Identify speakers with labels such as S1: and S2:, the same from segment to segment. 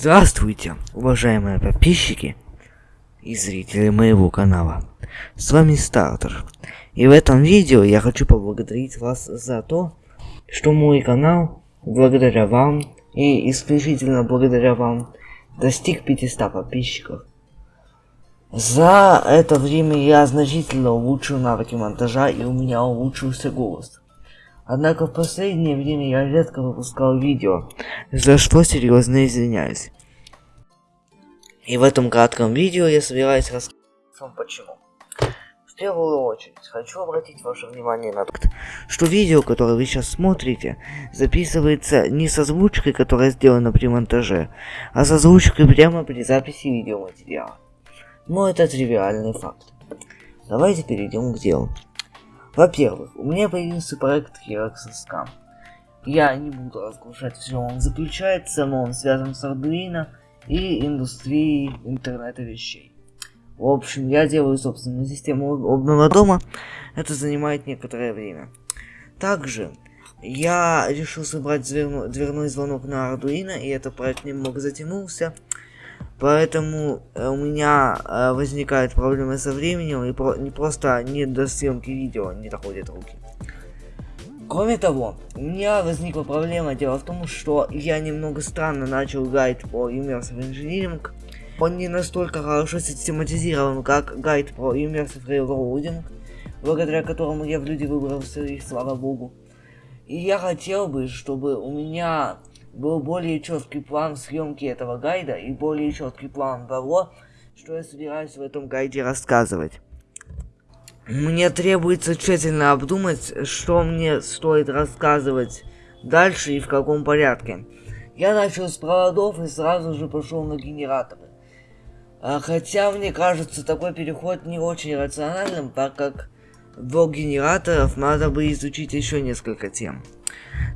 S1: Здравствуйте, уважаемые подписчики и зрители моего канала. С вами Стартер. И в этом видео я хочу поблагодарить вас за то, что мой канал, благодаря вам и исключительно благодаря вам, достиг 500 подписчиков. За это время я значительно улучшил навыки монтажа и у меня улучшился голос. Однако в последнее время я редко выпускал видео, за что серьезно извиняюсь. И в этом кратком видео я собираюсь рассказать вам почему. В первую очередь, хочу обратить ваше внимание на то, что видео, которое вы сейчас смотрите, записывается не с озвучкой, которая сделана при монтаже, а с озвучкой прямо при записи видеоматериала. Но это тривиальный факт. Давайте перейдем к делу. Во-первых, у меня появился проект Heraxis Scam. Я не буду разглашать, в чем он заключается, но он связан с Arduino и индустрией интернета вещей. В общем, я делаю собственную систему обного дома, это занимает некоторое время. Также я решил собрать дверной звонок на Arduino, и этот проект немного затянулся. Поэтому э, у меня э, возникают проблемы со временем и про не просто не до съемки видео не доходят руки. Кроме того, у меня возникла проблема. Дело в том, что я немного странно начал гайд по Immersive Engineering. Он не настолько хорошо систематизирован, как гайд по Immersive Railroading, благодаря которому я в люди выбрался, и слава богу. И я хотел бы, чтобы у меня был более четкий план съемки этого гайда и более четкий план того, что я собираюсь в этом гайде рассказывать. Мне требуется тщательно обдумать, что мне стоит рассказывать дальше и в каком порядке. Я начал с проводов и сразу же пошел на генераторы. А хотя мне кажется такой переход не очень рациональным, так как до генераторов надо бы изучить еще несколько тем.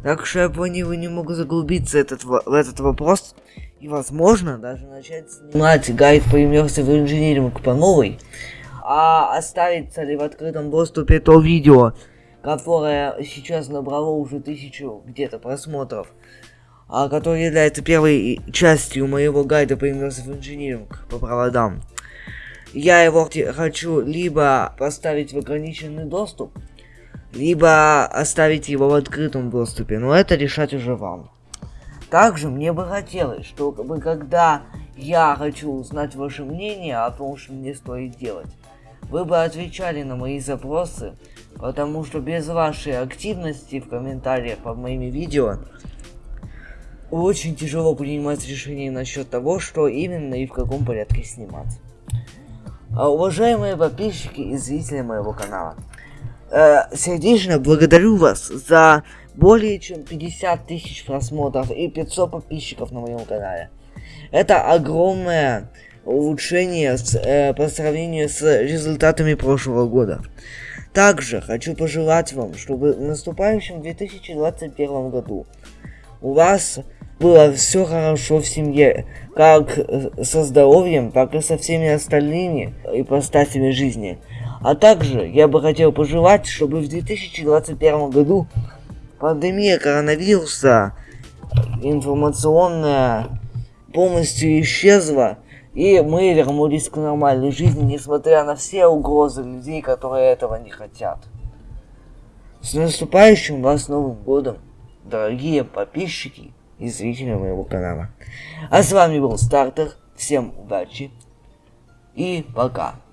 S1: Так что я планирую немного заглубиться этот, в этот вопрос и, возможно, даже начать снимать гайд по Immersive Engineering по новой, а оставится ли в открытом доступе то видео, которое сейчас набрало уже тысячу где-то просмотров, а которое является первой частью моего гайда по Immersive Engineering по проводам. Я его хочу либо поставить в ограниченный доступ, либо оставить его в открытом доступе, но это решать уже вам. Также мне бы хотелось, чтобы когда я хочу узнать ваше мнение о том, что мне стоит делать, вы бы отвечали на мои запросы, потому что без вашей активности в комментариях под моими видео очень тяжело принимать решение насчет того, что именно и в каком порядке снимать. А, уважаемые подписчики и зрители моего канала, э, сердечно благодарю вас за более чем 50 тысяч просмотров и 500 подписчиков на моем канале. Это огромное улучшение с, э, по сравнению с результатами прошлого года. Также хочу пожелать вам, чтобы в наступающем 2021 году у вас было все хорошо в семье, как со здоровьем, так и со всеми остальными ипостасями жизни. А также я бы хотел пожелать, чтобы в 2021 году пандемия коронавируса информационная полностью исчезла, и мы вернулись к нормальной жизни, несмотря на все угрозы людей, которые этого не хотят. С наступающим вас Новым Годом, дорогие подписчики и зрители моего канала. А с вами был Стартер, всем удачи и пока.